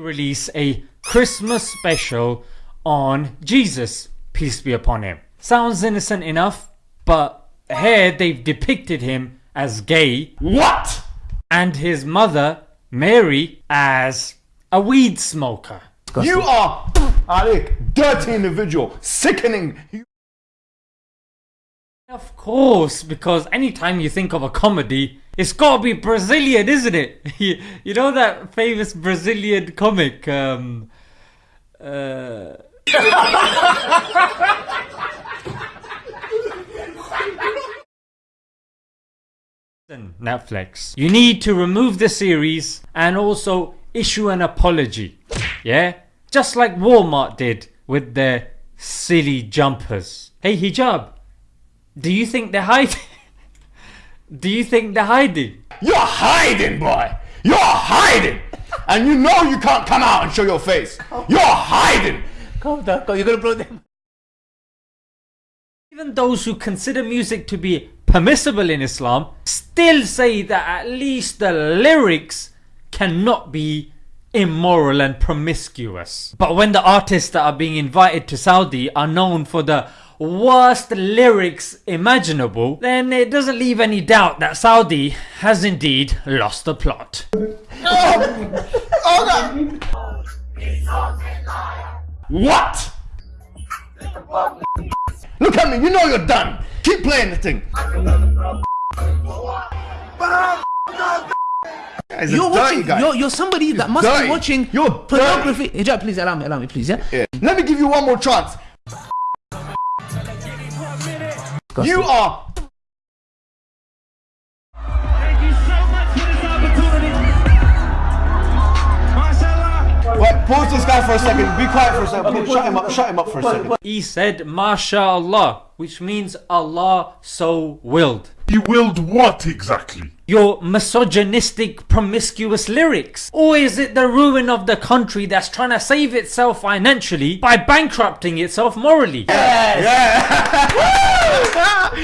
release a Christmas special on Jesus, peace be upon him. Sounds innocent enough, but here they've depicted him as gay. What? And his mother, Mary, as a weed smoker. You are, Alec, dirty individual, sickening. Of course, because anytime you think of a comedy, it's gotta be Brazilian, isn't it? you, know that famous Brazilian comic, um, uh... Netflix. You need to remove the series and also issue an apology. Yeah? Just like Walmart did with their silly jumpers. Hey hijab, do you think they're hiding? Do you think they're hiding? You're hiding, boy! You're hiding! and you know you can't come out and show your face! You're hiding! Calm down, you're gonna blow them. Even those who consider music to be permissible in Islam still say that at least the lyrics cannot be immoral and promiscuous. But when the artists that are being invited to Saudi are known for the worst lyrics imaginable, then it doesn't leave any doubt that Saudi has indeed lost the plot. Oh, oh What? Look at me, you know you're done. Keep playing the thing. You're watching. You're, you're somebody that must dirty. be watching you're pornography. Hijab, please allow me. Allow me, please. Yeah? yeah. Let me give you one more chance. You are. Thank you so much for this opportunity. Wait, pause this guy for a second. Be quiet for a second. Please, shut him up. Shut him up for a second. He said, MashaAllah, which means Allah so willed. He willed what exactly? Your misogynistic, promiscuous lyrics? Or is it the ruin of the country that's trying to save itself financially by bankrupting itself morally? Yes. Yeah.